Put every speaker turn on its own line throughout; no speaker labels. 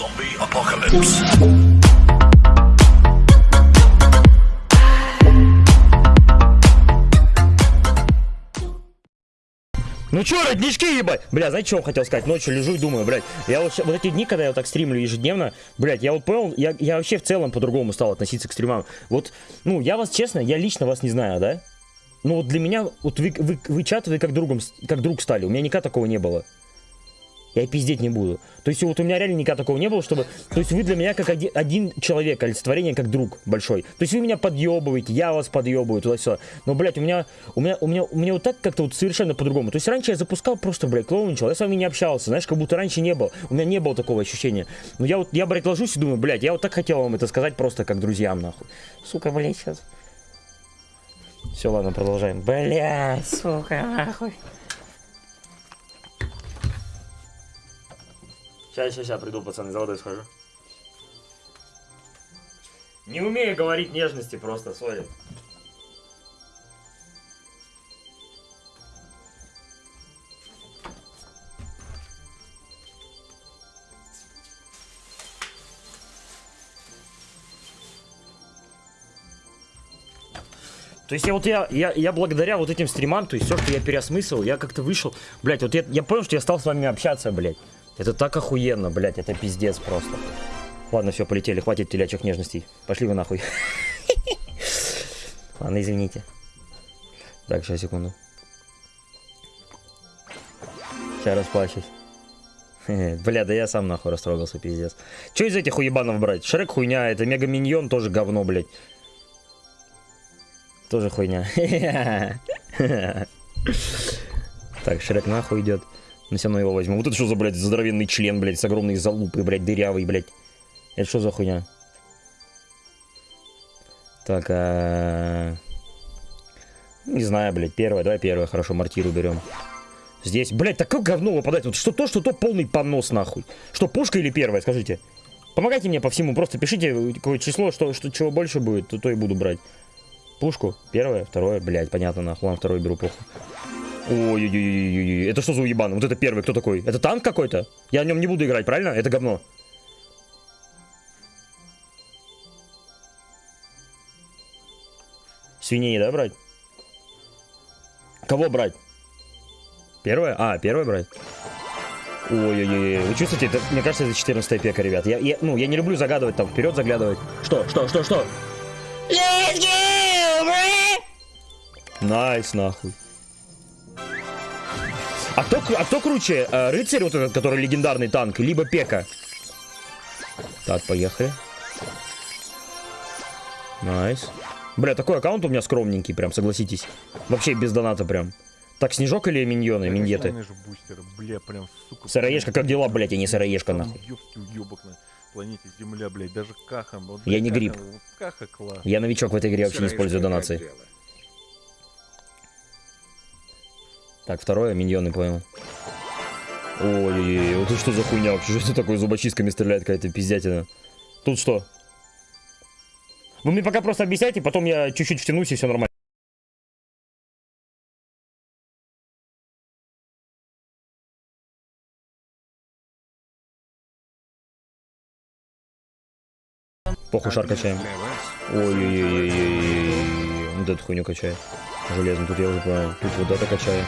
Zombie apocalypse.
Ну чё, роднички, ебать? Бля, знаете, что я хотел сказать? Ночью лежу и думаю, блядь, я вот, вот эти дни, когда я вот так стримлю ежедневно, блядь, я вот понял, я, я вообще в целом по-другому стал относиться к стримам. Вот, ну, я вас, честно, я лично вас не знаю, да? Ну, вот для меня, вот вы, вы, вы чат, вы как, другом, как друг стали, у меня никогда такого не было. Я пиздеть не буду. То есть вот у меня реально никогда такого не было, чтобы... То есть вы для меня как один, один человек, олицетворение как друг большой. То есть вы меня подъебываете, я вас подъебываю, туда все. Но, блядь, у меня, у меня, у меня, у меня вот так как-то вот совершенно по-другому. То есть раньше я запускал просто, блядь, клоуничал, я с вами не общался, знаешь, как будто раньше не было. У меня не было такого ощущения. Но я вот, я, блядь, ложусь и думаю, блядь, я вот так хотел вам это сказать просто как друзьям, нахуй. Сука, блядь, сейчас. Все, ладно, продолжаем. Блядь, сука, нахуй. Сейчас, сейчас, сейчас приду, пацаны, за водой схожу. Не умею говорить нежности просто, сори. То есть я вот я, я, я благодаря вот этим стримам, то есть все, что я переосмыслил, я как-то вышел, блядь, вот я, я понял, что я стал с вами общаться, блядь. Это так охуенно, блядь, это пиздец просто. Ладно, все, полетели, хватит телячьих нежностей. Пошли вы нахуй. Ладно, извините. Так, сейчас, секунду. Сейчас расплачусь. Бля, да я сам нахуй растрогался, пиздец. Че из этих уебанов брать? Шрек хуйня, это Мега Миньон тоже говно, блядь. Тоже хуйня. Так, Шрек нахуй идет. Все равно его возьму. Вот это что за, блядь, здоровенный член, блядь, с огромной залупой, блядь, дырявый, блядь. Это что за хуйня? Так, а... Не знаю, блядь, первое, давай первое, хорошо, мортиру берем. Здесь, блядь, такое говно выпадает. Вот что то, что то полный понос, нахуй. Что, пушка или первое, скажите? Помогайте мне по всему, просто пишите какое число, что, что чего больше будет, то, то и буду брать. Пушку, первое, второе, блядь, понятно, нахуй, ладно, второе беру, похуй. Ой-ой-ой-ой-ой, это что за уебан? Вот это первый, кто такой? Это танк какой-то? Я в нем не буду играть, правильно? Это говно. Свиней, да, брать? Кого брать? Первое? А, первое брать? Ой-ой-ой, вы чувствуете, это, мне кажется, это 14 пека, ребят. Я, я, ну, я не люблю загадывать там, вперед заглядывать. Что, что, что, что? Nice, нахуй. А кто, а кто круче, э, рыцарь вот этот, который легендарный танк, либо пека? Так, поехали. Nice. Бля, такой аккаунт у меня скромненький, прям, согласитесь. Вообще без доната прям. Так, снежок или миньоны, миньеты?
же бустеры, бля, прям, сука.
Сыроежка, как дела, блядь, я не сыроежка, нахуй.
уёбок на планете Земля, блядь, даже Каха. вот,
Я не
Каха,
гриб.
вот Каха класс.
Я новичок в этой игре, вообще не использую донации. Так, второе, миньоны, понял. Ой-ой-ой, вот это что за хуйня вообще? Что это такое зубочистками стреляет какая-то пиздятина? Тут что? Вы мне пока просто объясняйте, потом я чуть-чуть втянусь и все нормально. Похуй шар качаем. Ой-ой-ой-ой-ой. Вот эту хуйню качаю. Железно, тут я уже понял. Тут вот это качаю.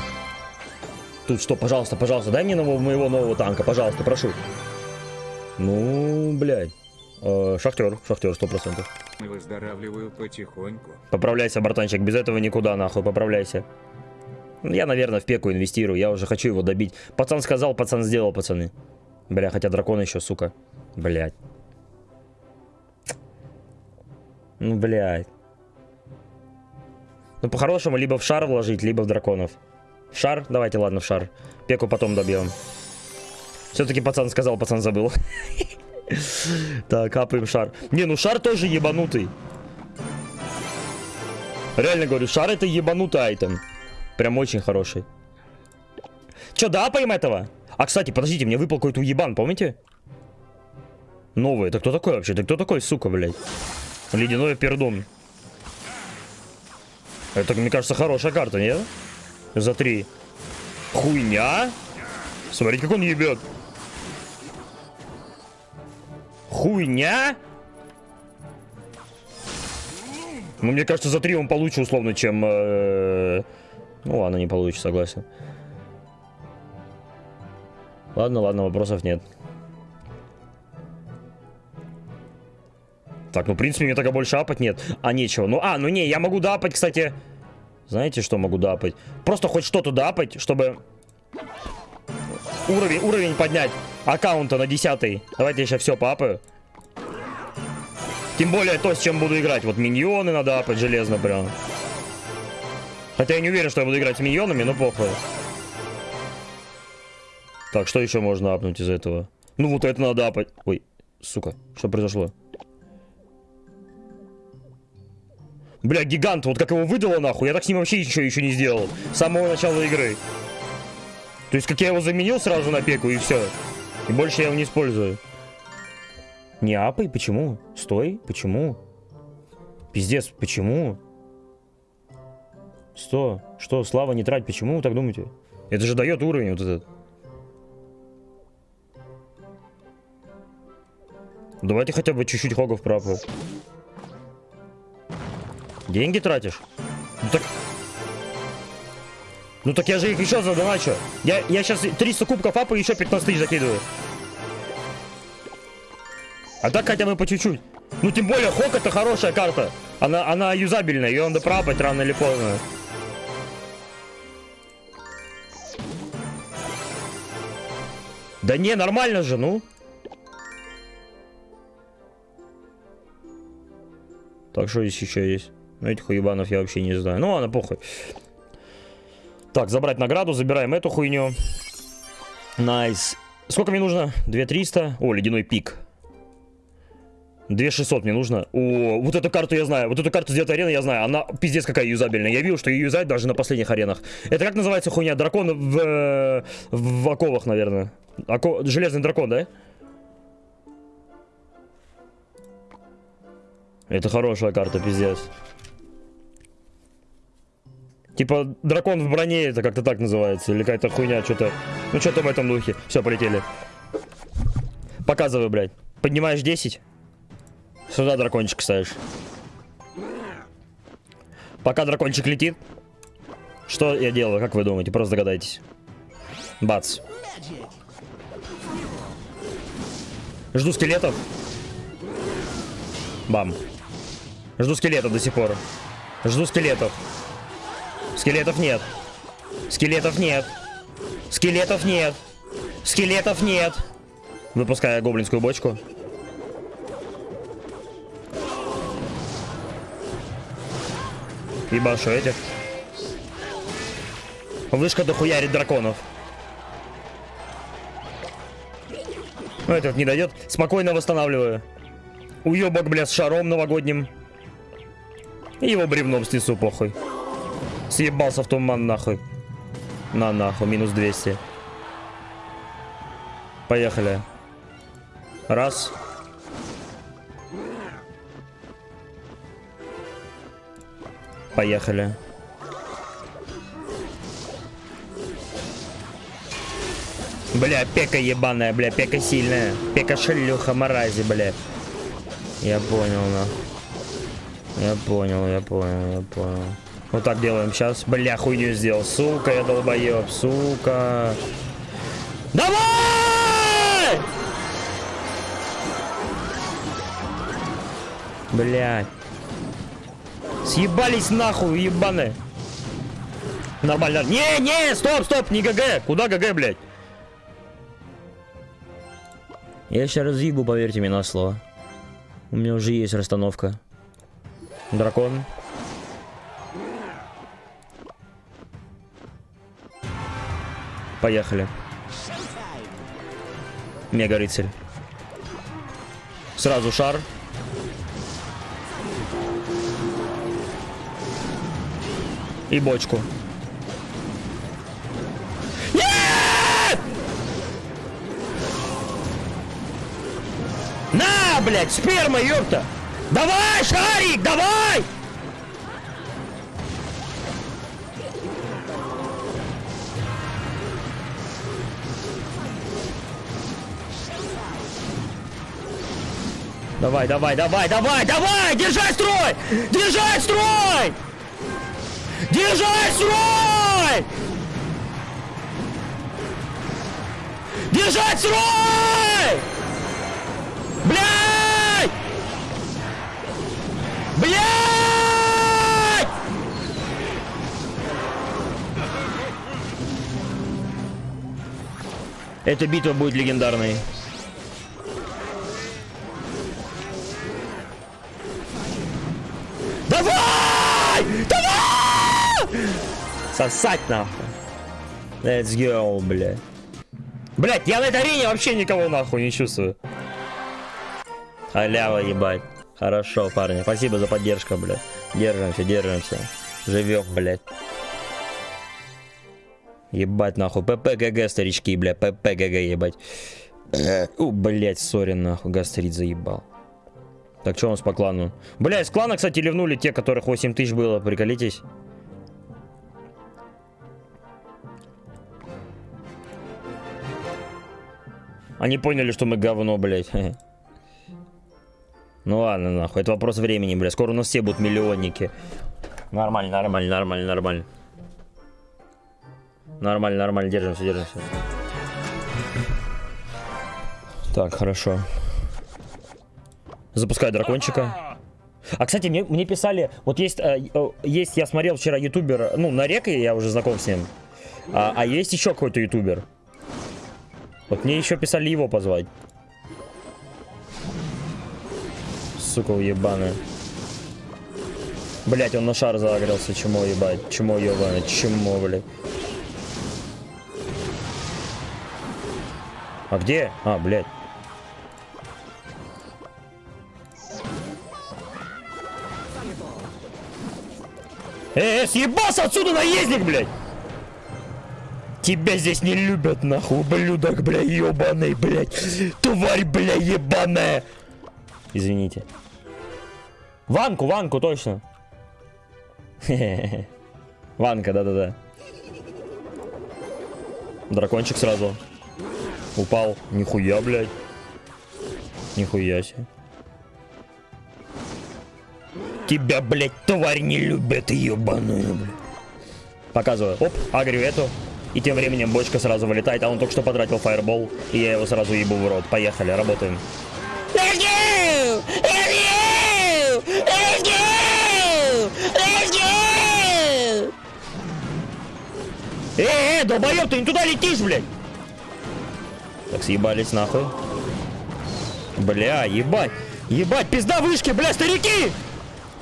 Тут что, пожалуйста, пожалуйста, дай мне нового, моего нового танка, пожалуйста, прошу. Ну, блядь. Э, шахтер, шахтер, сто процентов.
Выздоравливаю потихоньку.
Поправляйся, братанчик, без этого никуда, нахуй, поправляйся. Я, наверное, в пеку инвестирую, я уже хочу его добить. Пацан сказал, пацан сделал, пацаны. Бля, хотя дракон еще, сука. Блядь. Ну, блядь. Ну, по-хорошему, либо в шар вложить, либо в драконов. Шар? Давайте, ладно, в шар. Пеку потом добьем. Все-таки пацан сказал, пацан забыл. Так, капаем шар. Не, ну шар тоже ебанутый. Реально говорю, шар это ебанутый айтем. Прям очень хороший. Че, дапаем этого? А, кстати, подождите, мне выпал какой-то уебан, помните? Новый. Это кто такой вообще? Это кто такой, сука, блядь? Ледяной пердун. Это, мне кажется, хорошая карта, нет? За три. Хуйня? Смотрите, как он ебет. Хуйня? Ну, мне кажется, за три он получше условно, чем... э, Ну, ладно, не получше, согласен. Ладно, ладно, вопросов нет. Так, ну, в принципе, мне только больше апать нет. А, нечего. Ну, а, ну не, я могу дапать, кстати. Знаете, что могу дапать? Просто хоть что-то дапать, чтобы уровень, уровень поднять аккаунта на 10. Давайте я сейчас все папаю. Тем более то, с чем буду играть. Вот миньоны надо апать железно прям. Хотя я не уверен, что я буду играть с миньонами, но похуй. Так, что еще можно апнуть из этого? Ну вот это надо апать. Ой, сука, что произошло? Бля, гигант, вот как его выдало нахуй, я так с ним вообще ничего еще не сделал. С самого начала игры. То есть, как я его заменил сразу на пеку и все. И больше я его не использую. Не апай, почему? Стой, почему? Пиздец, почему? Что? Что, слава не трать, почему вы так думаете? Это же дает уровень вот этот. Давайте хотя бы чуть-чуть хогов пропал. Деньги тратишь? Ну так... Ну так я же их еще задоначу. Я, я сейчас 300 кубков апа и еще 15 тысяч закидываю. А так хотя бы по чуть-чуть. Ну тем более Хок это хорошая карта. Она, она юзабельная, ее надо пропать рано или поздно. Да не, нормально же, ну. Так, что здесь еще есть? Ну, этих уебанов я вообще не знаю. Ну, ладно, похуй. Так, забрать награду, забираем эту хуйню. Nice. Сколько мне нужно? 2300. О, ледяной пик. 2600 мне нужно. О, вот эту карту я знаю. Вот эту карту с 9 арены я знаю. Она пиздец какая юзабельная. Я видел, что ее юзают даже на последних аренах. Это как называется хуйня? Дракон в, э, в оковах, наверное. Око... Железный дракон, да? Это хорошая карта, пиздец. Типа дракон в броне, это как-то так называется. Или какая-то хуйня, что-то. Ну, что-то в этом духе. Все, полетели. Показывай, блядь. Поднимаешь 10. Сюда дракончик ставишь. Пока дракончик летит. Что я делаю, как вы думаете? Просто догадайтесь. Бац. Жду скелетов. Бам. Жду скелетов до сих пор. Жду скелетов. Скелетов нет. Скелетов нет. Скелетов нет. Скелетов нет. Выпускаю гоблинскую бочку. Ебашу этих. Вышка дохуярит драконов. Ну, этот не дойдет. Спокойно восстанавливаю. Уебок, бля, с шаром новогодним. И его бревном снесу, похуй. Съебался в туман, нахуй. На, нахуй, минус 200. Поехали. Раз. Поехали. Бля, пека ебаная, бля, пека сильная. Пека шлюха марази, бля. Я понял, на. Я понял, я понял, я понял. Вот так делаем сейчас. Бля, хуйню сделал. Сука, я долбоеб, сука. Давай! Блядь. Съебались нахуй, ебаны. Нормально. Не, не, стоп, стоп, не ГГ. Куда ГГ, блядь? Я сейчас разъебу, поверьте мне на слово. У меня уже есть расстановка. Дракон. Поехали. Мега рыцарь. Сразу шар. И бочку. Нет! На, блядь, сперма, ёпта! Давай, шарик, давай! Давай, давай, давай, давай, давай! Держать строй! Держать строй! Держать строй! Держать строй! Блядь! Блядь! Эта битва будет легендарной. Давай! Давай! Сосать нахуй. Let's go, бля. Блять, я на этой арене вообще никого нахуй не чувствую. Халява, ебать. Хорошо, парни. Спасибо за поддержку, блядь. Держимся, держимся. Живем, блядь. Ебать, нахуй. ППГГ, старички, бля. ППГГ, ебать. У, блядь, сори, нахуй. Гастрит заебал. Так, что у нас по клану? Бля, из клана, кстати, ливнули те, которых 8 тысяч было. Приколитесь. Они поняли, что мы говно, блядь. Ну ладно, нахуй. Это вопрос времени, блядь. Скоро у нас все будут миллионники. Нормально, нормально, нормально, нормально. Нормально, нормально. Держимся, держимся. Так, хорошо. Запускай дракончика. А, кстати, мне, мне писали, вот есть, э, есть, я смотрел вчера ютубер, ну, на реке я уже знаком с ним, а, а есть еще какой-то ютубер. Вот мне еще писали его позвать. Сука уебаная. Блять, он на шар загрелся, чему ебать, чему ебаное, чему, блядь. А где? А, блядь. Э, э, съебался отсюда, наездник, блядь! Тебя здесь не любят, нахуй, ублюдок, бля, ебаный, блядь. Тварь, бля, ебаная. Извините. Ванку, Ванку, точно. Ванка, да-да-да. Дракончик сразу. Упал. Нихуя, блядь. Нихуя себе. Тебя, блядь, тварь не любит, ебаную, блядь. Показываю. Оп, агрю эту. И тем временем бочка сразу вылетает, а он только что потратил фаербол, и я его сразу ебу в рот. Поехали, работаем. Let's go! Долбоёб, ты не туда летишь, блядь! Так, съебались нахуй. Бля, ебать! Ебать, пизда вышки, бля, старики!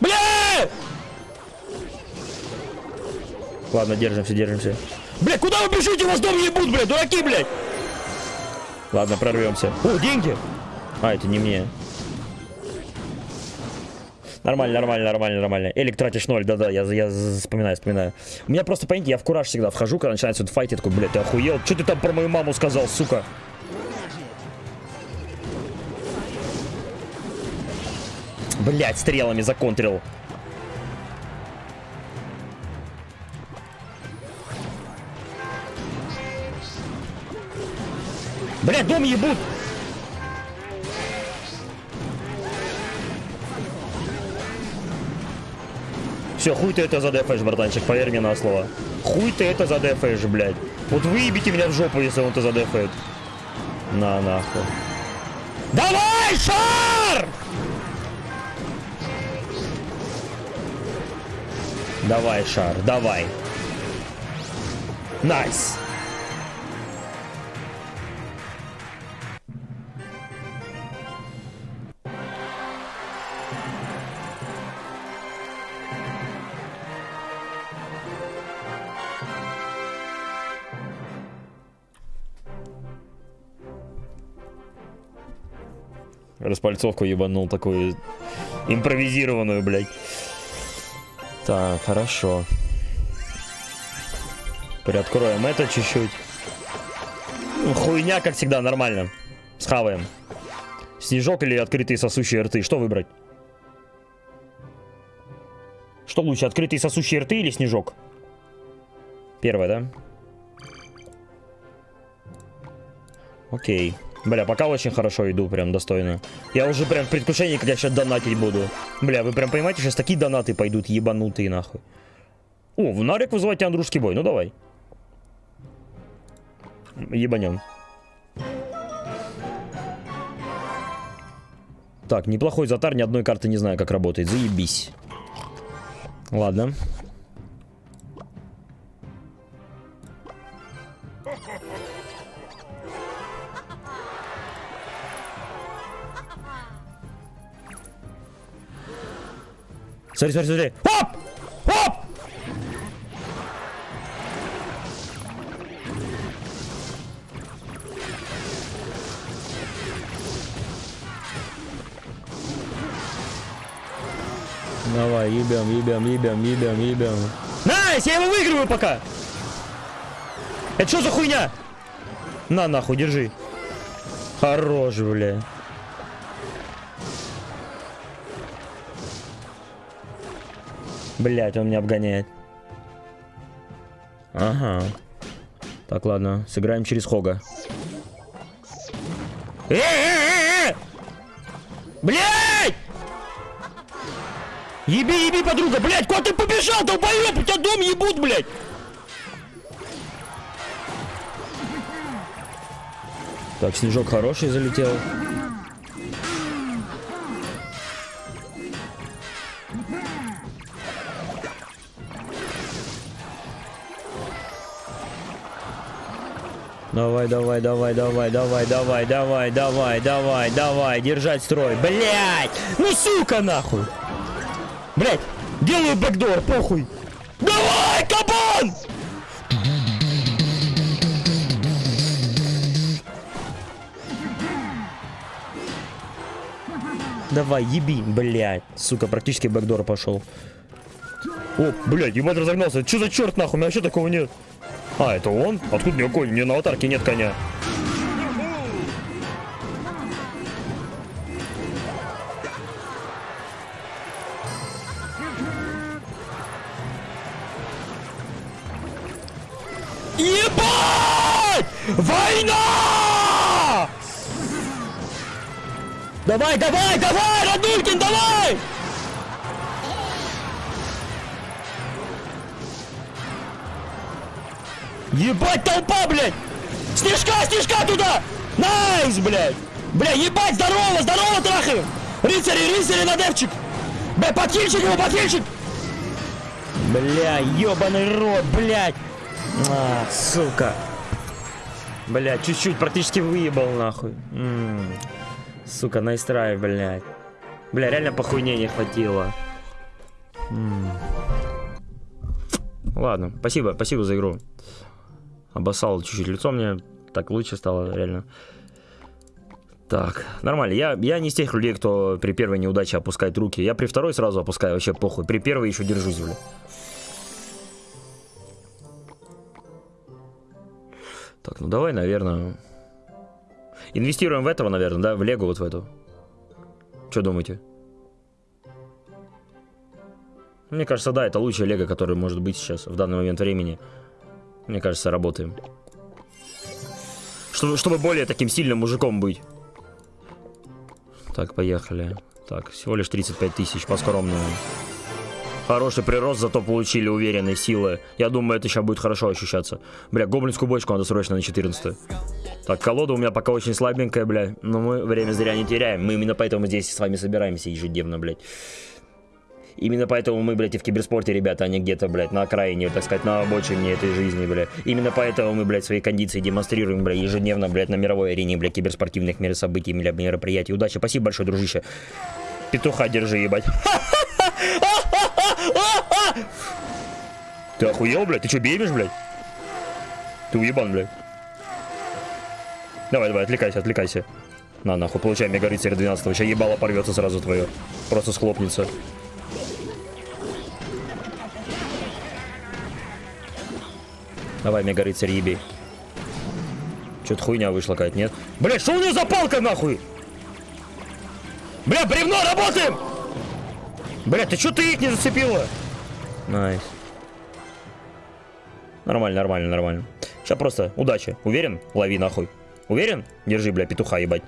Бля! Ладно, держимся, держимся. Бля, куда вы бежите? Вас дом ебут, бля, дураки, блядь! Ладно, прорвемся. О, деньги! А, это не мне. Нормально, нормально, нормально, нормально. Элик тратишь ноль, да-да, я, я вспоминаю, вспоминаю. У меня просто, понимаете, я в кураж всегда вхожу, когда начинается этот файт, я такой, блядь, ты охуел? Что ты там про мою маму сказал, сука? Блядь, стрелами законтрил. Блядь, дом ебут! Все, хуй ты это задефаешь, братанчик, поверь мне на слово. Хуй ты это задефаешь, блядь. Вот выебите меня в жопу, если он это задефает. На, нахуй. Давай, шар! Давай, шар, давай. Nice. Распальцовку ебанул такую импровизированную, блядь. Так, хорошо. Приоткроем это чуть-чуть. Ну, хуйня, как всегда, нормально. Схаваем. Снежок или открытые сосущие рты? Что выбрать? Что лучше, открытые сосущие рты или снежок? Первое, да? Окей. Бля, пока очень хорошо иду, прям достойно. Я уже прям в предвкушении, как я сейчас донатить буду. Бля, вы прям понимаете, сейчас такие донаты пойдут ебанутые нахуй. О, в Нарик вызывайте Андрушский бой, ну давай. Ебанем. Так, неплохой затар, ни одной карты не знаю, как работает. Заебись. Ладно. Смотри, смотри, смотри. Оп! Оп! Давай, ебем, ебем, ебем, ебем, ебем. Nice, я его выигрываю пока. Это что за хуйня? На, нахуй, держи. Хорош, бля. Блять, он меня обгоняет. Ага. Так, ладно, сыграем через Хога. Э-э-э-э! Блять! Еби, еби, подруга, блять, куда ты побежал, долбоёб, у тебя дом ебут, блять! Так, снежок хороший залетел. Давай, давай, давай, давай, давай, давай, давай, давай, давай, давай, держать строй. Блять! Ну сука нахуй! Блять! Делаю бэкдор, похуй! Давай, кабан! Давай, еби, блядь. Сука, практически бэкдор пошел. О, блядь, ебать разогнался. Что за черт нахуй? У меня вообще такого нет. А, это он? Откуда у него конь? У меня на аватарке нет коня. Ебать! Война! Давай, давай, давай, Радулькин, давай! Ебать толпа, блядь! Снежка, снежка туда! Nice, блядь! Бля, ебать, здорово, здорово, трахаем! Рыцари, рыцари на девчик! Бля, подхильчик его, подхильчик! Бля, ебаный рот, блядь! А, сука! Бля, чуть-чуть практически выебал, нахуй. М -м. Сука, nice try, блядь. Бля, реально похуйне не хватило. М Ладно, спасибо, спасибо за игру. Обоссал чуть-чуть лицо мне. Так лучше стало, реально. Так, нормально. Я, я не из тех людей, кто при первой неудаче опускает руки. Я при второй сразу опускаю, вообще похуй. При первой еще держусь, бля. Так, ну давай, наверное... Инвестируем в этого, наверное, да? В Лего вот в эту. Что думаете? Мне кажется, да, это лучшая Лего, которая может быть сейчас, в данный момент времени. Мне кажется, работаем. Чтобы, чтобы более таким сильным мужиком быть. Так, поехали. Так, всего лишь 35 тысяч по-скромному. Хороший прирост, зато получили уверенные силы. Я думаю, это сейчас будет хорошо ощущаться. Бля, гоблинскую бочку надо срочно на 14 Так, колода у меня пока очень слабенькая, бля. Но мы время зря не теряем. Мы именно поэтому здесь с вами собираемся ежедневно, блядь. Именно поэтому мы, блядь, и в киберспорте, ребята, а не где-то, блядь, на окраине, так сказать, на обочине этой жизни, блядь. Именно поэтому мы, блядь, свои кондиции демонстрируем, блядь, ежедневно, блядь, на мировой арене, блядь, киберспортивных мер событий, блядь, мероприятий. Удачи, спасибо большое, дружище. Петуха держи, ебать. Ты охуел, блядь? Ты что, бебишь, блядь? Ты уебан, блядь. Давай, давай, отвлекайся, отвлекайся. На, нахуй, получай мега рыцарь 12 Сейчас ебало порвется сразу твое. Просто схлопнется. Давай, мега рыцарь, еби. Что-то хуйня вышла какая-то, нет? Бля, что у него за палка, нахуй? Бля, бревно, работаем! Бля, ты что ты их не зацепила? Nice. Нормально, нормально, нормально. Сейчас просто удачи. Уверен? Лови нахуй. Уверен? Держи, бля, петуха, ебать.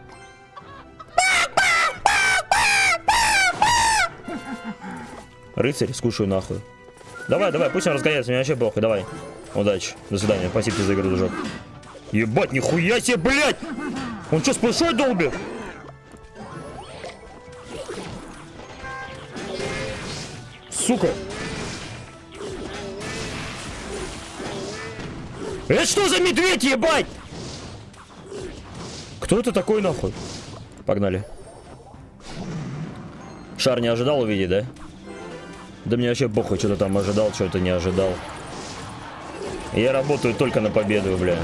Рыцарь, скушаю нахуй. Давай, давай, пусть он разгоняется, мне вообще похуй, давай. Удачи, до свидания, спасибо за игру, дружок. Ебать, нихуя себе, блядь! Он что, сплошой долбит? Сука! Это что за медведь, ебать? Кто это такой, нахуй? Погнали. Шар не ожидал увидеть, да? Да мне вообще похуй, что-то там ожидал, что-то не ожидал. Я работаю только на победу, бля.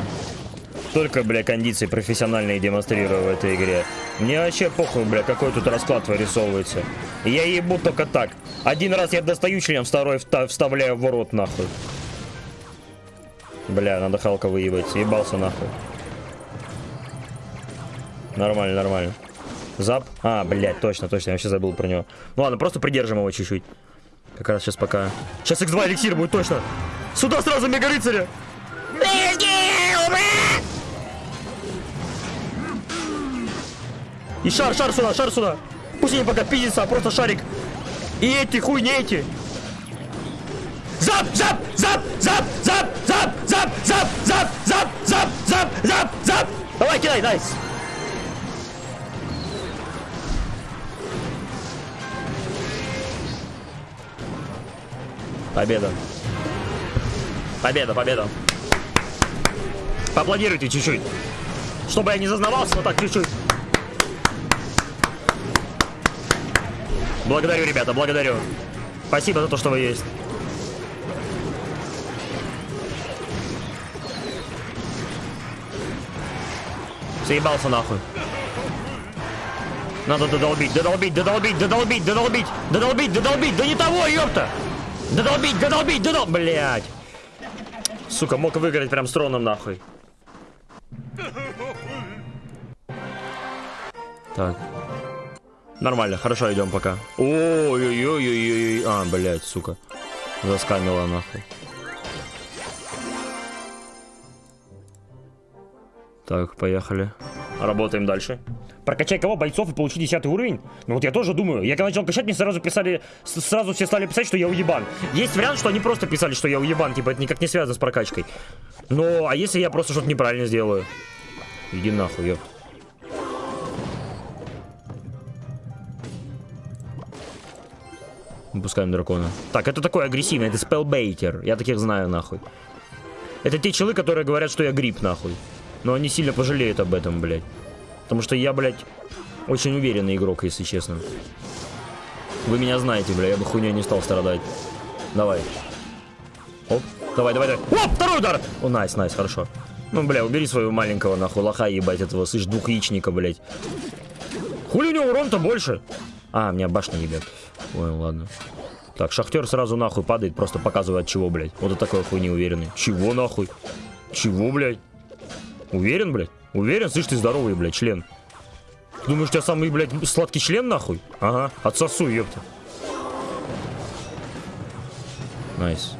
Только, бля, кондиции профессиональные демонстрирую в этой игре. Мне вообще похуй, бля, какой тут расклад вырисовывается. Я ебу только так. Один раз я достаю член, второй вставляю в рот, нахуй. Бля, надо Халка выебать. Ебался нахуй. Нормально, нормально. Зап. А, блядь, точно, точно. Я вообще забыл про него. Ну ладно, просто придержим его чуть-чуть. Как раз сейчас пока... Сейчас X2 эликсир будет точно. Сюда сразу мега рыцаря. И шар, шар сюда, шар сюда. Пусть они пока пиздятся, а просто шарик. И эти, хуй не эти. Зап, зап, зап, зап, зап, зап, зап, зап, зап, зап, зап, зап, зап, зап. Давай, кидай, найс. Победа. Победа, победа. Поаплодируйте чуть-чуть. Чтобы я не зазнавался, но так чуть-чуть. Благодарю, ребята, благодарю. Спасибо за то, что вы есть. Заебался нахуй. Надо додолбить, додолбить, додолбить, додолбить, додолбить, додолбить, додолбить. Да не того, ёпта! Додолбить, додолбить, додолбить, блядь. Сука, мог выиграть прям с троном нахуй. Так. Нормально, хорошо, идем пока. Ой-ой-ой-ой-ой. А, блядь, сука. Заскамила нахуй. Так, поехали. Работаем дальше. Прокачай кого? Бойцов и получи 10 уровень? Ну вот я тоже думаю. Я когда начал качать, мне сразу писали, сразу все стали писать, что я уебан. Есть вариант, что они просто писали, что я уебан, типа это никак не связано с прокачкой. Ну, а если я просто что-то неправильно сделаю? Иди нахуй, ёп. Выпускаем дракона. Так, это такой агрессивный, это спелбейтер. Я таких знаю, нахуй. Это те челы, которые говорят, что я гриб, нахуй. Но они сильно пожалеют об этом, блядь. Потому что я, блядь, очень уверенный игрок, если честно. Вы меня знаете, бля, я бы хуйней не стал страдать. Давай. Оп, давай, давай, давай. Оп, второй удар! О, найс, найс, хорошо. Ну, бля, убери своего маленького, нахуй, лоха ебать этого, слышь, двухяичника, блядь. Хули у него урон-то больше? А, меня башня ебет. Ой, ладно. Так, шахтер сразу нахуй падает, просто показывает чего, блядь. Вот это такой хуй неуверенный. Чего нахуй? Чего, блядь? Уверен, блядь? Уверен? Слышь, ты здоровый, блядь, член. Думаешь, у тебя самый, блядь, сладкий член, нахуй? Ага, отсосу, ёпта. Nice.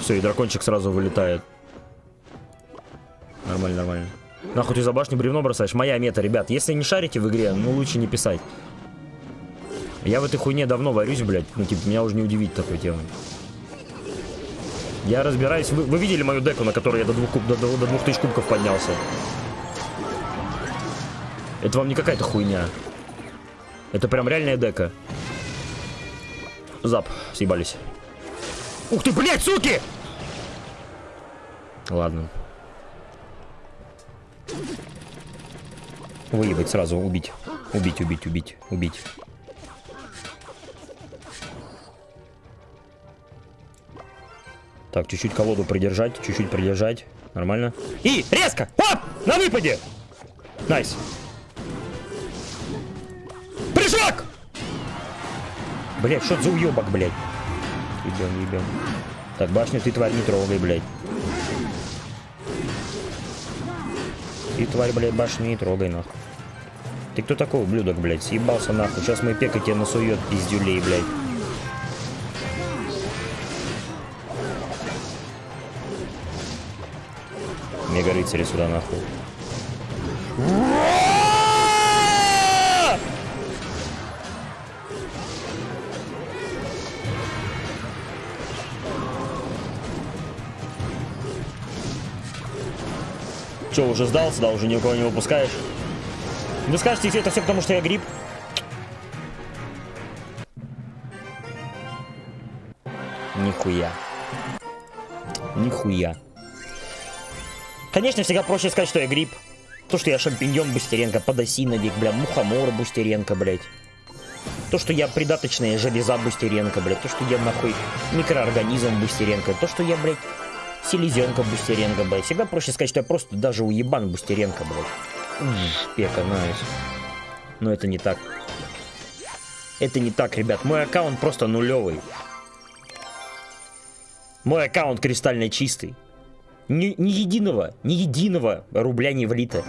Все, и дракончик сразу вылетает. Нормально, нормально. Нахуй ты за башню бревно бросаешь? Моя мета, ребят. Если не шарите в игре, ну лучше не писать. Я в этой хуйне давно варюсь, блядь. Ну, типа, меня уже не удивить такой темой. Я разбираюсь. Вы, вы видели мою деку, на которой я до двух, куб, до, до, до двух тысяч кубков поднялся? Это вам не какая-то хуйня. Это прям реальная дека. Зап, съебались. Ух ты, блядь, суки! Ладно. Выебать сразу, убить. Убить, убить, убить, убить. Так, чуть-чуть колоду придержать, чуть-чуть придержать. Нормально. И резко! Оп! На выпаде! Nice. Прыжок! Блять, что за уебок, блядь? Ебем, ебем. Так, башню ты, тварь, не трогай, блядь. Ты, тварь, блядь, башню не трогай, нахуй. Ты кто такой, ублюдок, блядь? Съебался, нахуй. Сейчас мой пека тебе насует, пиздюлей, блядь. Рыцари сюда нахуй. Че, уже сдался, да, уже ни у кого не выпускаешь? Вы скажете, это все потому, что я гриб? Нихуя. Нихуя. Конечно, всегда проще сказать, что я гриб. То, что я шампиньон Бустеренко, подосиновик, бля, мухомор Бустеренко, блядь. То, что я придаточная железа Бустеренко, блядь. То, что я, нахуй, микроорганизм Бустеренко. То, что я, блядь, селезенка Бустеренко, блядь. Всегда проще сказать, что я просто даже уебан Бустеренко, блядь. Пека, найс. Но это не так. Это не так, ребят. Мой аккаунт просто нулевый. Мой аккаунт кристально чистый. Ни, ни единого, ни единого рубля не влито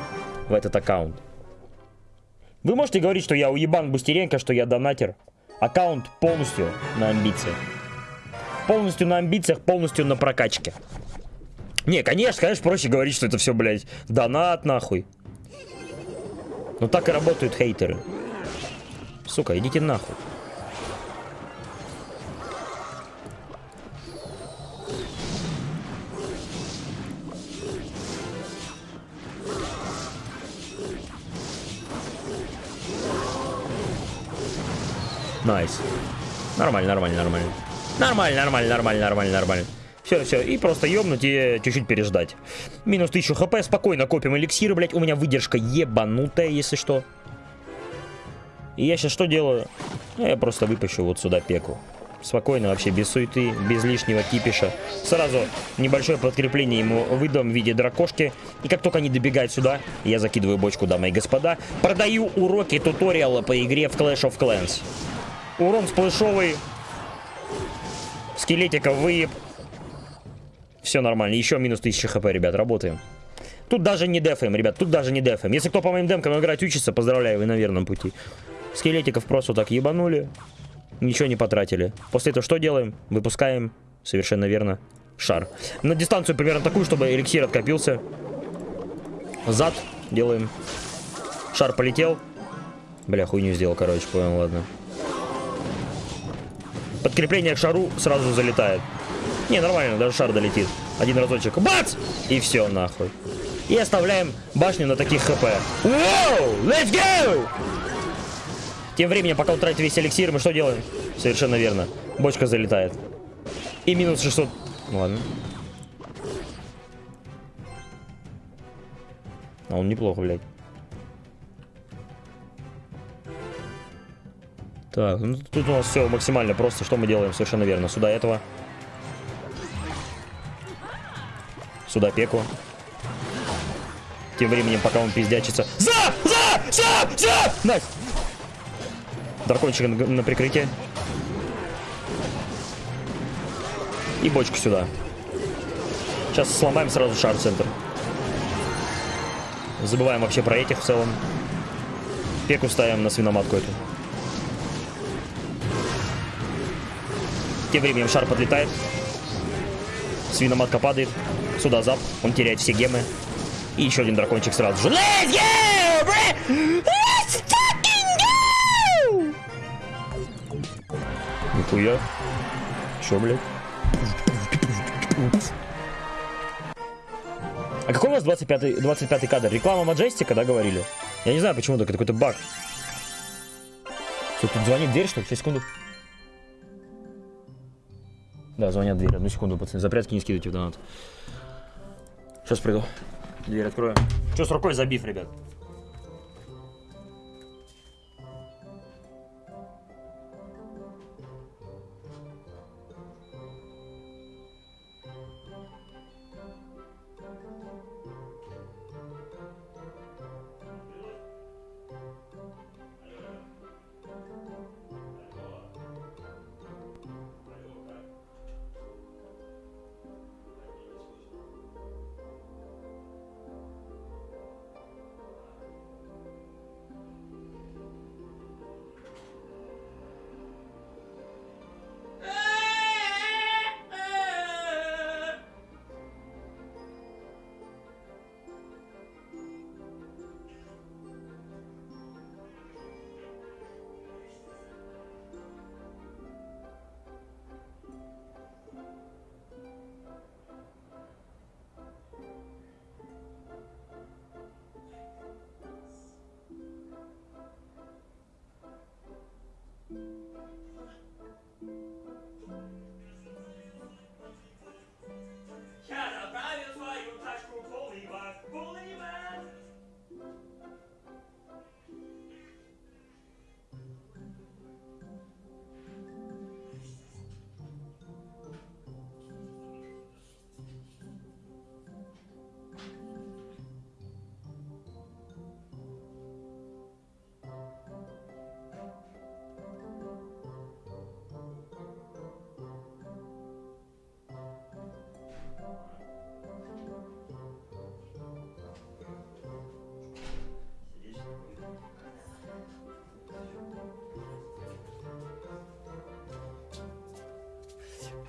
в этот аккаунт. Вы можете говорить, что я уебан Бустеренко, что я донатер. Аккаунт полностью на амбициях. Полностью на амбициях, полностью на прокачке. Не, конечно, конечно, проще говорить, что это все, блядь, донат нахуй. Но так и работают хейтеры. Сука, идите нахуй. Nice. Нормально, нормально, нормально. Нормально, нормально, нормально, нормально, нормально. Все, все, и просто ёбнуть и чуть-чуть переждать. Минус 1000 хп, спокойно копим эликсиры, блядь. У меня выдержка ебанутая, если что. И я сейчас что делаю? Ну, я просто выпущу вот сюда пеку. Спокойно, вообще, без суеты, без лишнего кипиша. Сразу небольшое подкрепление ему выдам в виде дракошки. И как только они добегают сюда, я закидываю бочку, дамы и господа. Продаю уроки туториала по игре в Clash of Clans. Урон сплэшовый. Скелетика выеб. Все нормально. Еще минус 1000 хп, ребят, работаем. Тут даже не дефаем, ребят, тут даже не дефаем. Если кто по моим демкам играть учится, поздравляю, вы на верном пути. Скелетиков просто так ебанули. Ничего не потратили. После этого что делаем? Выпускаем, совершенно верно, шар. На дистанцию примерно такую, чтобы эликсир откопился. Зад делаем. Шар полетел. Бля, хуйню сделал, короче, понял, ладно. Подкрепление к шару сразу залетает. Не, нормально, даже шар долетит. Один разочек. Бац! И все, нахуй. И оставляем башню на таких хп. Воу! Let's go! Тем временем, пока он весь эликсир, мы что делаем? Совершенно верно. Бочка залетает. И минус 600. Ну, ладно. А он неплохо, блядь. Так, ну тут у нас все максимально просто. Что мы делаем? Совершенно верно. Сюда этого. Сюда пеку. Тем временем, пока он пиздячится. За! За! За! За! Nice! Дракончик на прикрытие. И бочку сюда. Сейчас сломаем сразу шар-центр. Забываем вообще про этих в целом. Пеку ставим на свиноматку эту. Тем временем шар подлетает. Свиноматка падает. Сюда зап. Он теряет все гемы. И еще один дракончик сразу же. Let's go, bro! Let's fucking go! Нихуя. Че, блядь? А какой у вас 25, 25 кадр? Реклама Маджестика, да, говорили? Я не знаю, почему так, это какой-то баг. Что, тут звонит дверь, что ли? Сейчас, секунду. Да, звонят дверь. Одну секунду, пацаны. Запрятки не скидывайте в донат. Сейчас приду. Дверь открою. Че с рукой забив, ребят?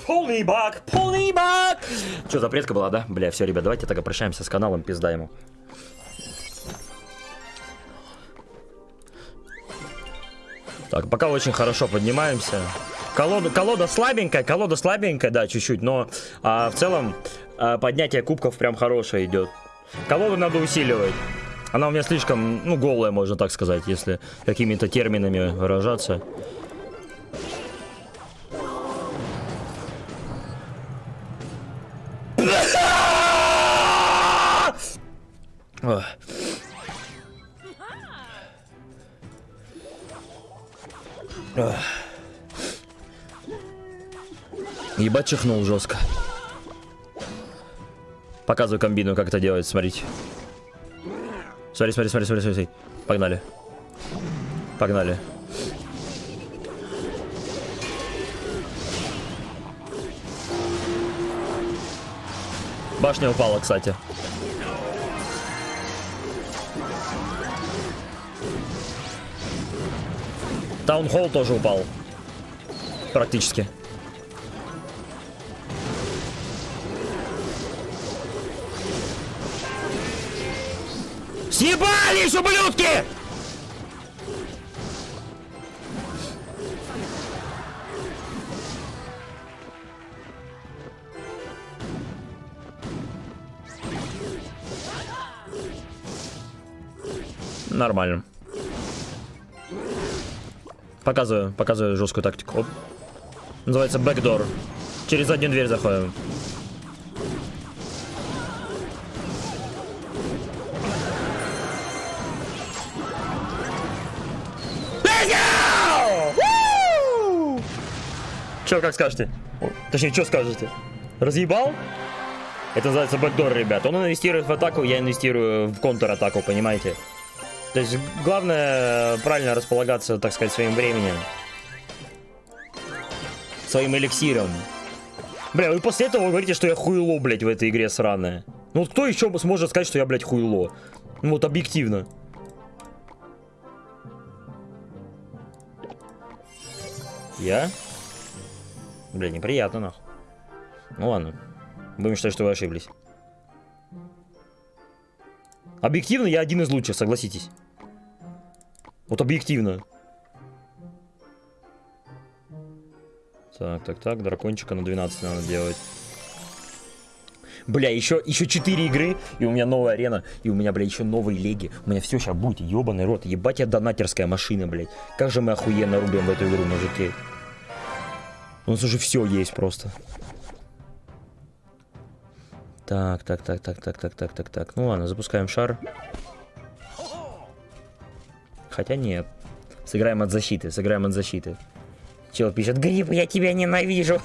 Полный бак, полный бак. Что, запретка была, да? Бля, все, ребят, давайте тогда прощаемся с каналом, пизда ему. Так, пока очень хорошо поднимаемся. Колода, колода слабенькая, колода слабенькая, да, чуть-чуть, но а, в целом а, поднятие кубков прям хорошее идет. Колоду надо усиливать. Она у меня слишком, ну, голая, можно так сказать, если какими-то терминами выражаться. Чихнул жестко. Показываю комбину, как это делать, смотрите. Смотри, смотри, смотри, смотри, смотри. Погнали. Погнали. Башня упала, кстати. Таунхолл тоже упал. Практически. Съебались, ублюдки! Нормально. Показываю, показываю жесткую тактику. Оп. Называется бэкдор. Через заднюю дверь заходим. Как скажете? Точнее, что скажете? Разъебал? Это называется бэкдор, ребят. Он инвестирует в атаку, я инвестирую в контратаку, понимаете? То есть главное правильно располагаться, так сказать, своим временем. Своим эликсиром. Бля, вы после этого говорите, что я хуйло, блядь, в этой игре сраная. Ну вот кто еще сможет сказать, что я, блядь, хуйло? Ну вот объективно. Я? Бля, неприятно, нахуй. Ну ладно. Будем считать, что вы ошиблись. Объективно я один из лучших, согласитесь. Вот объективно. Так, так, так, дракончика на 12 надо делать. Бля, еще, еще 4 игры, и у меня новая арена, и у меня, бля, еще новые леги. У меня все сейчас будет, ебаный рот. Ебать я донатерская машина, блядь. Как же мы охуенно рубим в эту игру, мужики. У нас уже все есть просто. Так, так, так, так, так, так, так, так, так. Ну ладно, запускаем шар. Хотя нет. Сыграем от защиты, сыграем от защиты. Чел пишет, Гриб, я тебя ненавижу.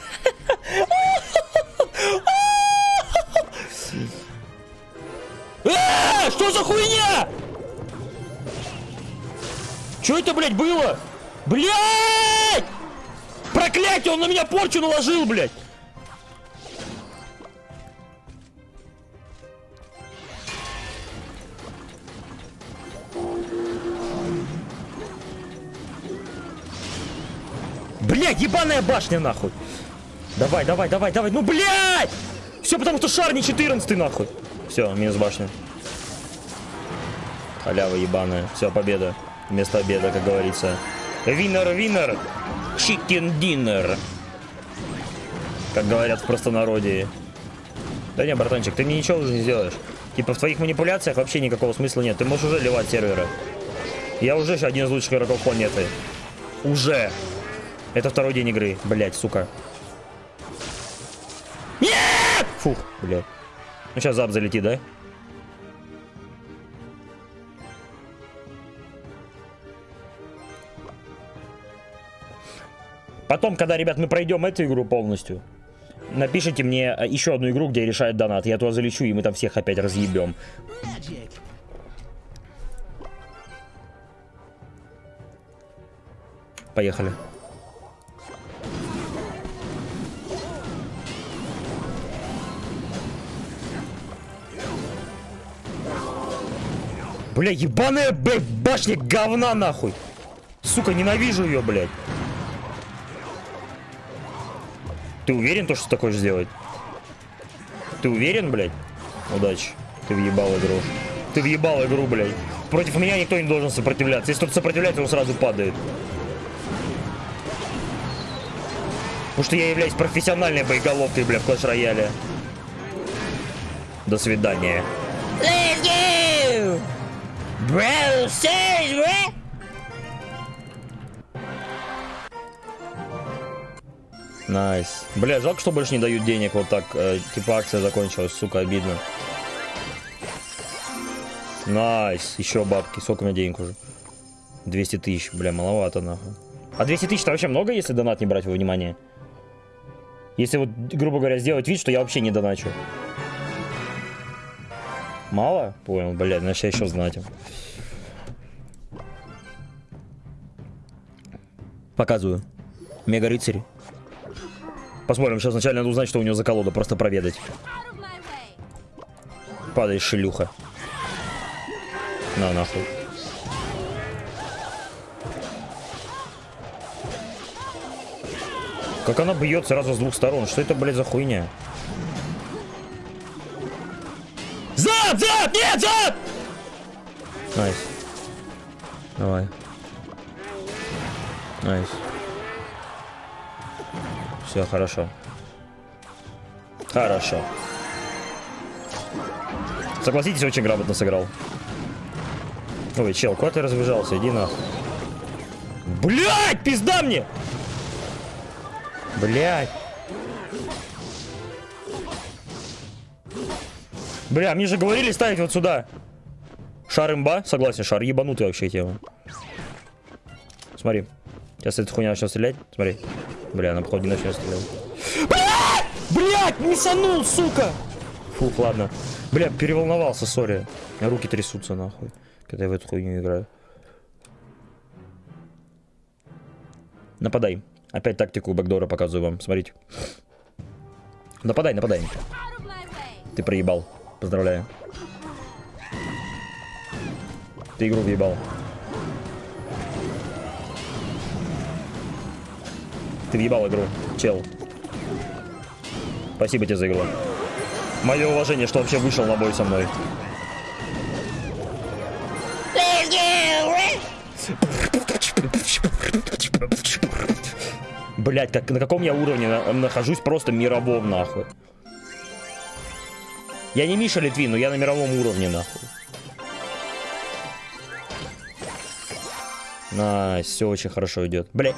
А, Что за хуйня? Что это, блядь, было? Блядь! Проклятие, он на меня порчу наложил, блядь! Блядь, ебаная башня, нахуй! Давай, давай, давай, давай, ну, блядь! Все потому, что шар не 14 нахуй. Все, минус башня. Халява ебаная. Все, победа. Вместо обеда, как говорится. Винер, винер. Chicken dinner. Как говорят в простонародье. Да не, братанчик, ты мне ничего уже не сделаешь. Типа в твоих манипуляциях вообще никакого смысла нет. Ты можешь уже ливать сервера. Я уже один из лучших игроков планеты. Уже. Это второй день игры. Блять, сука. Нет! Фух, блядь. Ну сейчас зап залетит, да? Потом, когда, ребят, мы пройдем эту игру полностью, напишите мне э, еще одну игру, где решает донат. Я туда залечу, и мы там всех опять разъебем. Поехали. Бля, ебаная башня говна нахуй. Сука, ненавижу ее, блядь. Ты уверен, то, что ты хочешь сделать? Ты уверен, блядь? Удачи. Ты въебал игру. Ты въебал игру, блядь. Против меня никто не должен сопротивляться. Если кто-то сопротивляется, он сразу падает. Потому что я являюсь профессиональной боеголовкой, бля, в Clash Рояле. До свидания. Let's go! Bro, serious? Nice. Бля, жалко, что больше не дают денег. Вот так, э, типа акция закончилась, сука, обидно. Nice. Еще бабки. Сколько у меня денег уже? 200 тысяч. Бля, маловато, нахуй. А 200 тысяч это вообще много, если донат не брать во внимание? Если вот, грубо говоря, сделать вид, что я вообще не доначу. Мало? Понял, блядь, значит я еще знать. Показываю. Мега рыцарь. Посмотрим, сейчас вначале надо узнать, что у него за колода, просто проведать. Падай, шелюха. На, нахуй. Как она бьет сразу с двух сторон? Что это, блядь, за хуйня? Зад! Зад! Нет, зад! Nice. Давай. Nice. Все, хорошо. Хорошо. Согласитесь, очень грамотно сыграл. Ой, чел, куда ты разбежался? Иди нахуй. Блять, пизда мне! Блять. Бля, мне же говорили ставить вот сюда. Шар имба? Согласен, шар ебанутый вообще тема. Смотри. Сейчас эта хуйня начнет стрелять. Смотри. Бля, она походу не начнет стрелять. Блядь! Блядь, не санул, сука! Фух, ладно. Бля, переволновался, сори. Руки трясутся, нахуй. Когда я в эту хуйню играю. Нападай. Опять тактику бэкдора показываю вам. Смотрите. Нападай, нападай. Ты проебал. Поздравляю. Ты игру въебал. Ты въебал игру, чел. Спасибо тебе за игру. Мое уважение, что вообще вышел на бой со мной. Блять, как, на каком я уровне на- нахожусь, просто мировом, нахуй. Я не Миша Литвин, но я на мировом уровне, нахуй. Nice, все очень хорошо идет. Блять,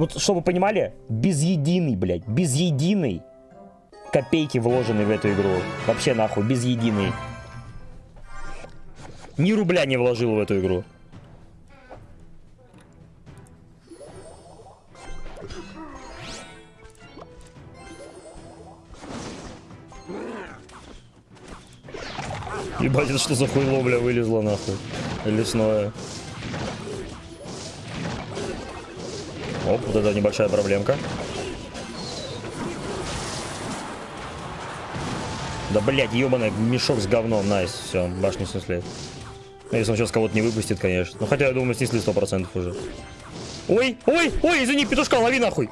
вот чтобы вы понимали, без единой, блядь, без единой копейки вложены в эту игру. Вообще нахуй, без единой. Ни рубля не вложил в эту игру. Ебать, это что за хуйло, бля, вылезло нахуй. Лесное. Оп, вот это небольшая проблемка. Да, блядь, ебаный мешок с говном, найс. Все, башню снесли. Ну, если он сейчас кого-то не выпустит, конечно. Ну, хотя, я думаю, снесли 100% уже. Ой, ой, ой, извини, петушка, лови нахуй.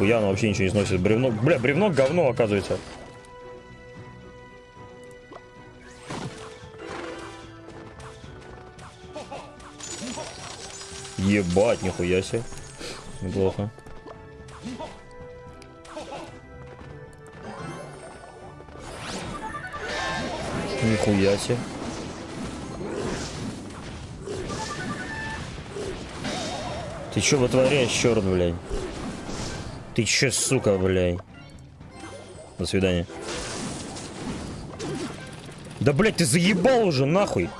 Нихуя, оно вообще ничего не сносит. Бревно, бля, бревно говно, оказывается. Ебать, нихуя себе. Неплохо. Нихуя себе. Ты чё вытворяешь, черт, блядь? Ты чё, сука, блядь? До свидания. Да, блядь, ты заебал уже, нахуй.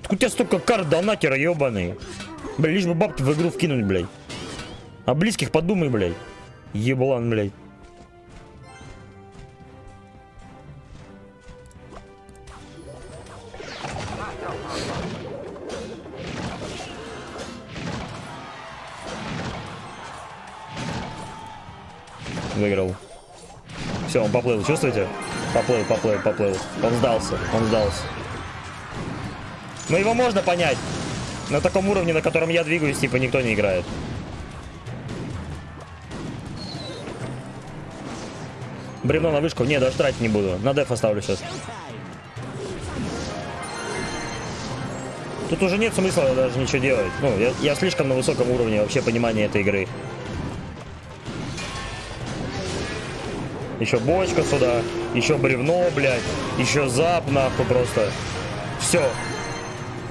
Откуда у тебя столько карт донатера, ебаный? Блядь, лишь бы бабки в игру вкинуть, блядь. О близких подумай, блядь. Еблан, блядь. Выиграл. Все, он поплыл, чувствуете? Поплыл, поплыл, поплыл. Он сдался, он сдался. Но его можно понять. На таком уровне, на котором я двигаюсь, типа, никто не играет. Бревно на вышку. Не, даже тратить не буду. На деф оставлю сейчас. Тут уже нет смысла даже ничего делать. Ну, я, я слишком на высоком уровне вообще понимания этой игры. Еще бочка сюда, еще бревно, блядь, еще зап, нахуй, просто. Все.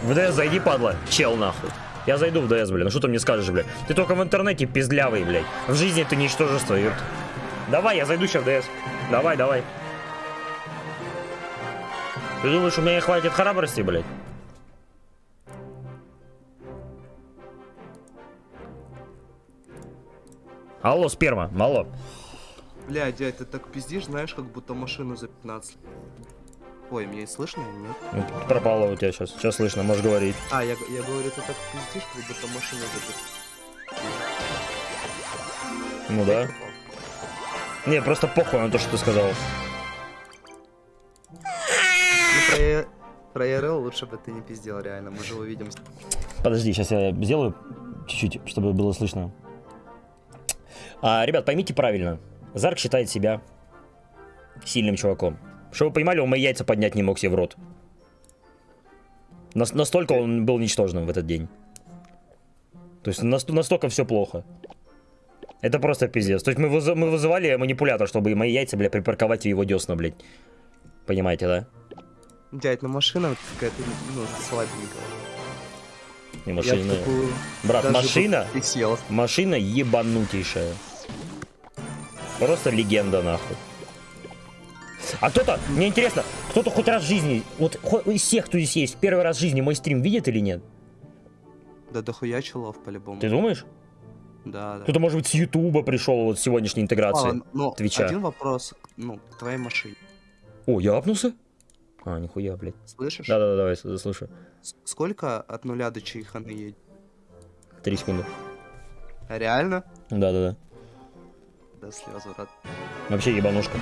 В ДС зайди, падла, чел, нахуй. Я зайду в ДС, блядь, ну что ты мне скажешь, блядь? Ты только в интернете пиздлявый, блядь. В жизни ты ничтожество, ёпт. Давай, я зайду сейчас в ДС. Давай, давай. Ты думаешь, у меня не хватит храбрости, блядь? Алло, сперма, алло.
Бля, дядь, ты так пиздишь, знаешь, как будто машину за 15. Ой, меня слышно или нет?
Ну, Пропало у тебя сейчас. Сейчас слышно, можешь говорить.
А, я, я говорю, ты так пиздишь, как будто машину за 15.
Ну да. Не, просто похуй на то, что ты сказал.
Ну, про, про лучше бы ты не пиздел, реально, мы же увидимся.
Подожди, сейчас я сделаю чуть-чуть, чтобы было слышно. А, ребят, поймите правильно. Зарк считает себя сильным чуваком. Чтобы вы понимали, он мои яйца поднять не мог себе в рот. Нас- настолько он был ничтожным в этот день. То есть нас- настолько все плохо. Это просто пиздец. То есть мы, вызы- мы вызывали манипулятор, чтобы мои яйца, бля, припарковать в его десна, блядь. Понимаете, да?
Дядь, ну машина какая-то, ну, слабенькая.
Не машина.
такую
Брат,
даже
машина. Машина ебанутейшая. Просто легенда, нахуй. А кто-то, мне интересно, кто-то хоть раз в жизни, вот из всех, кто здесь есть, первый раз в жизни мой стрим видит или нет?
Да дохуя челов по-любому.
Ты думаешь?
Да, да.
Кто-то, может быть, с Ютуба пришел вот сегодняшней интеграции.
А, ну,
Твича.
один вопрос, ну, к твоей машине.
О, я апнулся? А, нихуя, блядь.
Слышишь?
Да-да-да, давай, с- слушаю.
С- Сколько от нуля до чайханы едет?
Три секунды.
Реально?
Да-да-да.
Да слезу, рад.
Вообще ебанушка.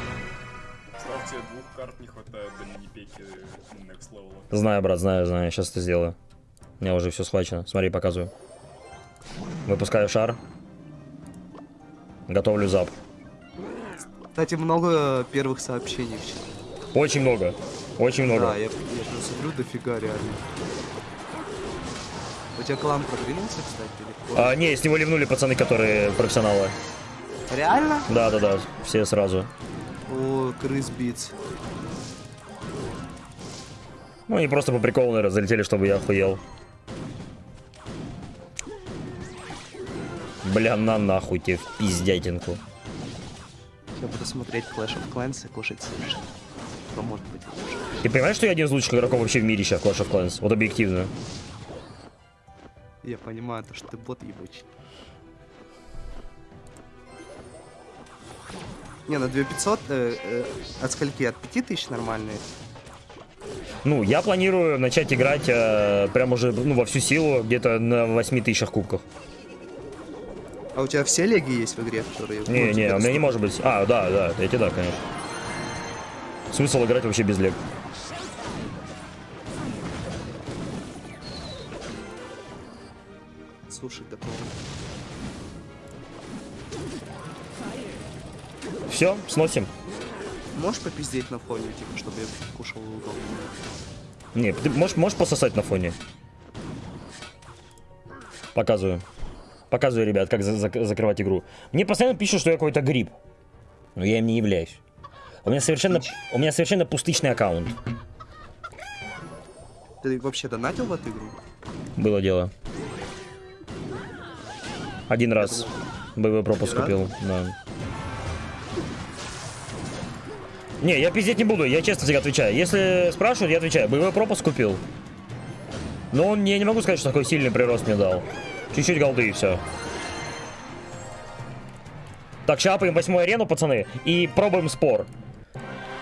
Представь, тебе двух карт не хватает до мини-пеки next level.
Знаю, брат, знаю, знаю. Сейчас это сделаю. У меня уже все схвачено. Смотри, показываю. Выпускаю шар. Готовлю зап.
Кстати, много первых сообщений.
Очень много. Очень много.
Да, я, я прям смотрю, дофига реально. У тебя клан продвинулся, кстати? или
А, не, с него ливнули пацаны, которые профессионалы.
Реально?
Да, да, да, все сразу.
О, крыс битс.
Ну, они просто по приколу, наверное, залетели, чтобы я охуел. Бля, на нахуй тебе в пиздятинку.
Я буду смотреть Clash of Clans и кушать суши. Что может быть лучше?
Ты понимаешь, что я один из лучших игроков вообще в мире сейчас в Clash of Clans? Вот объективно.
Я понимаю, то, что ты бот ебучий. Не, на 2500 э, э, от скольки? От 5000 нормальные?
Ну, я планирую начать играть э, прям уже ну, во всю силу, где-то на 8 тысячах кубков.
А у тебя все леги есть в игре, которые... ну,
Не, не,
тебе
у меня не может быть. А, да, да, эти да, конечно. Смысл играть вообще без лег.
Слушай, такого...
Все, сносим.
Можешь попиздеть на фоне, типа, чтобы я кушал удобно?
Не, ты можешь, можешь пососать на фоне? Показываю. Показываю, ребят, как за- зак- закрывать игру. Мне постоянно пишут, что я какой-то гриб. Но я им не являюсь. У меня совершенно, у меня совершенно пустышный аккаунт.
Ты вообще донатил в эту игру?
Было дело. Один раз. БВ пропуск купил, да. Не, я пиздеть не буду, я честно тебе отвечаю. Если спрашивают, я отвечаю. БВ пропуск купил. Но он, я не могу сказать, что такой сильный прирост мне дал. Чуть-чуть голды и все. Так, шапаем восьмую арену, пацаны, и пробуем спор.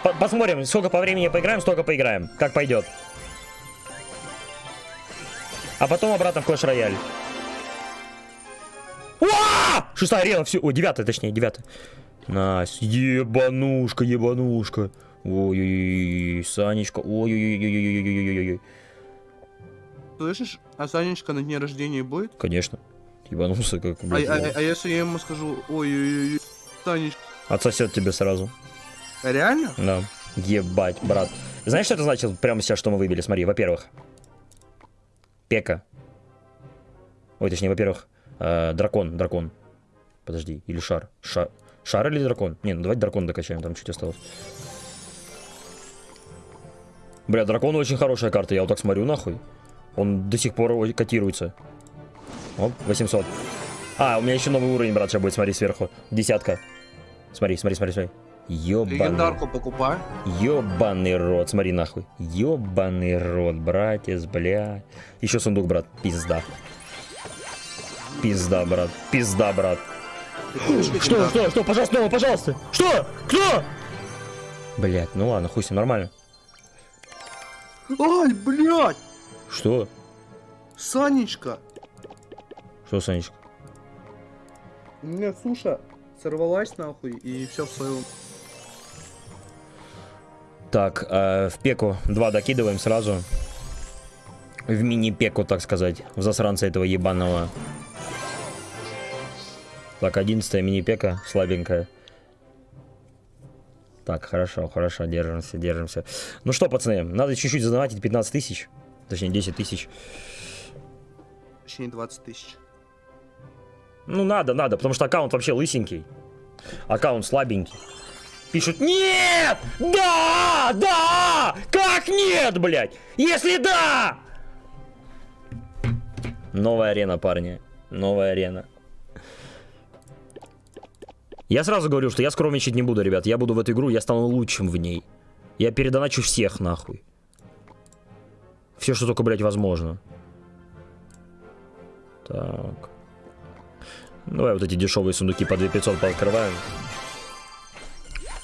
По- Посмотрим, сколько по времени поиграем, столько поиграем. Как пойдет. А потом обратно в Clash Royale. Шестая арена, все. О, девятая, точнее, девятая. Нас. Ебанушка, ебанушка. Ой-ой-ой, Санечка. Ой-ой-ой-ой-ой-ой-ой-ой.
Слышишь, а Санечка на дне рождения будет?
Конечно. Ебанулся как
а, а, а если я ему скажу, ой-ой-ой, Санечка.
Отсосет тебе сразу.
Реально?
Да. Ебать, брат. Знаешь, что это значит прямо сейчас, что мы выбили? Смотри, во-первых. Пека. Ой, точнее, во-первых, э, дракон, дракон. Подожди, или шар. Шар. Шар или дракон? Не, ну давайте дракон докачаем, там чуть осталось. Бля, дракон очень хорошая карта, я вот так смотрю нахуй. Он до сих пор котируется. Оп, 800. А, у меня еще новый уровень, брат, сейчас будет, смотри, сверху. Десятка. Смотри, смотри, смотри, смотри. Ёбаный.
Легендарку покупай.
Ёбаный рот, смотри нахуй. Ёбаный рот, братец, бля. Еще сундук, брат, пизда. Пизда, брат, пизда, брат. Что, что, что, пожалуйста, снова, пожалуйста. Что? Кто? Блять, ну ладно, хуй с ним, нормально.
Ай, блядь!
Что?
Санечка!
Что, Санечка?
У меня суша сорвалась нахуй и все в своем.
Так, э, в пеку 2 докидываем сразу. В мини-пеку, так сказать. В засранца этого ебаного. Так, 11 мини-пека, слабенькая. Так, хорошо, хорошо, держимся, держимся. Ну что, пацаны, надо чуть-чуть задонатить 15 тысяч. Точнее, 10 тысяч.
Точнее 20 тысяч.
Ну, надо, надо, потому что аккаунт вообще лысенький. Аккаунт слабенький. Пишут, нет! Да! Да! Как нет, блядь? Если да! Новая арена, парни. Новая арена. Я сразу говорю, что я скромничать не буду, ребят. Я буду в эту игру, я стану лучшим в ней. Я передоначу всех, нахуй. Все, что только, блядь, возможно. Так. Давай вот эти дешевые сундуки по 2500 пооткрываем.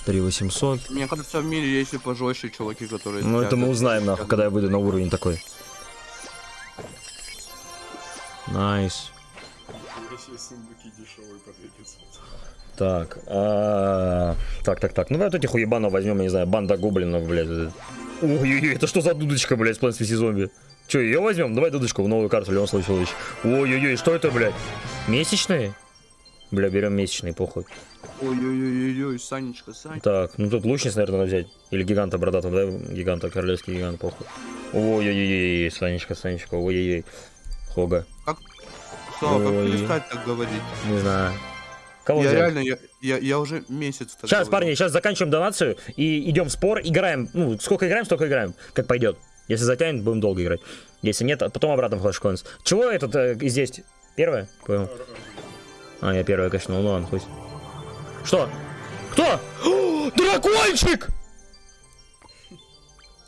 3800.
Мне кажется, в мире есть и пожестче чуваки, которые...
Ну это мы узнаем, нахуй, когда я выйду на уровень такой.
Nice. Себе сундуки дешевые по 2500.
Так, а, так, так, так. Ну вот этих уебанов возьмем, я не знаю, банда гоблинов, блядь. Ой-ой-ой, это что за дудочка, блядь, с vs. Zombies? Че, ее возьмем? Давай дудочку в новую карту, случае. лучше. Ой-ой-ой, что это, блядь? Месячные? Бля, берем месячные, похуй.
Ой-ой-ой-ой, Санечка, Санечка.
Так, ну тут лучниц, наверное, надо взять. Или гиганта бородатого, давай гиганта, королевский гигант, похуй. Ой-ой-ой, Санечка, Санечка, ой-ой-ой. Хога,
Что, как перестать так говорить?
не знаю. Кого
я
взять?
реально, я, я, я уже месяц
Сейчас,
говорю.
парни, сейчас заканчиваем донацию и идем в спор, играем. Ну, сколько играем, столько играем. Как пойдет. Если затянет, будем долго играть. Если нет, а потом обратно в Clash Coins. Чего этот э, здесь? Первое? Понял. А, я первое качнул, ну ладно, хуй. Что? Кто? О, дракончик!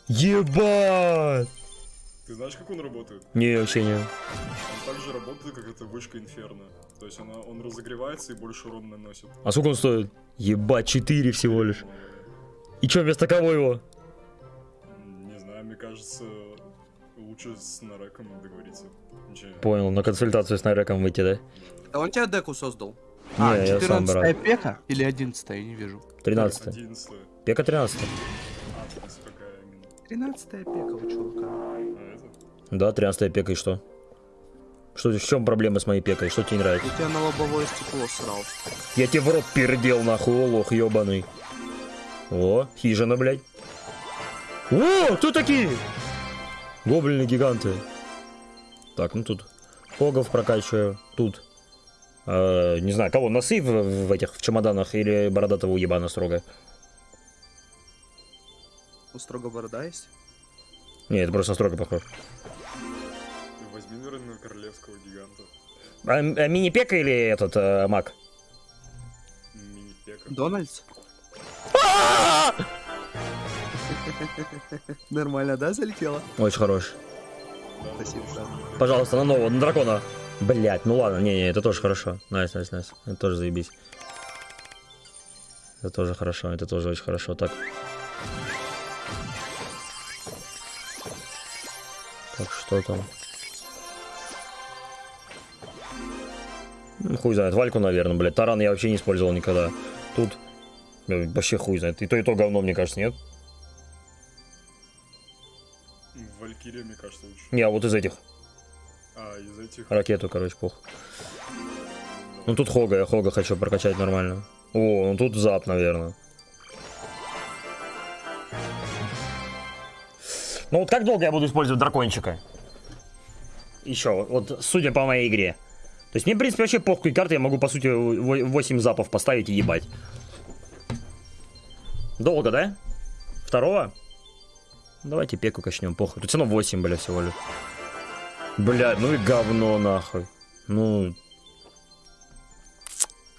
Ебать!
Ты знаешь, как он работает?
Не, вообще не.
Он так же работает, как эта вышка Инферно. То есть она, он разогревается и больше урон наносит.
А сколько он стоит? Ебать, 4 всего лишь. И что, вместо кого его?
Не знаю, мне кажется, лучше с Нареком договориться. Ничего.
Понял, на консультацию с Нареком выйти, да?
А он тебя деку создал?
Не,
а,
я сам
14
брат.
пека или 11 я не вижу.
13
11
Пека 13
А, то есть какая именно?
13 пека у чувака.
Да, 13 пека и что? Что, в чем проблема с моей пекой? Что тебе не нравится?
У тебя на лобовое стекло срал.
Я тебе в рот пердел, нахуй, о, лох ебаный. О, хижина, блядь. О, кто такие? Гоблины гиганты. Так, ну тут Хогов прокачиваю. Тут. э, не знаю, кого, носы в, в этих в чемоданах или бородатого уебана строго?
У строго борода есть?
Не, это просто строго похож.
Наверное, королевского гиганта.
А, а мини-пека или этот э, маг?
Мини-пека.
Дональдс? Нормально, да, залетела?
Очень хорош.
Спасибо,
Пожалуйста, на нового, на дракона. Блять, ну ладно, не, не, это тоже хорошо. Nice, nice, nice. Это тоже заебись. Это тоже хорошо, это тоже очень хорошо. Так. Так, что там? Ну, хуй знает, вальку, наверное, блядь. Таран я вообще не использовал никогда. Тут блядь, вообще хуй знает. И то, и то говно, мне кажется, нет?
Валькирия, мне кажется, лучше.
Не, а вот из этих.
А, из этих.
Ракету, короче, пух. Ну тут Хога, я Хога хочу прокачать нормально. О, ну тут зап, наверное. Ну вот как долго я буду использовать дракончика? Еще, вот судя по моей игре. То есть мне, в принципе, вообще похуй карты, я могу, по сути, 8 запов поставить и ебать. Долго, да? Второго? Давайте пеку качнем, похуй. Тут все равно 8, бля, всего лишь. Бля, ну и говно, нахуй. Ну...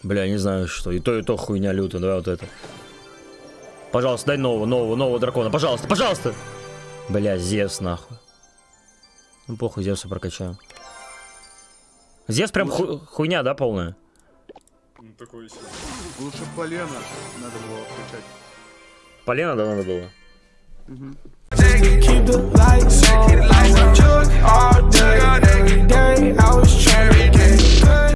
Бля, не знаю что. И то, и то хуйня лютая, давай вот это. Пожалуйста, дай нового, нового, нового дракона. Пожалуйста, пожалуйста! Бля, Зевс, нахуй. Ну похуй, Зевса прокачаем. Здесь прям Лучше... хуйня, да, полная?
Ну, такое себе.
Лучше полено надо было включать.
Полено, да, надо было?
Угу.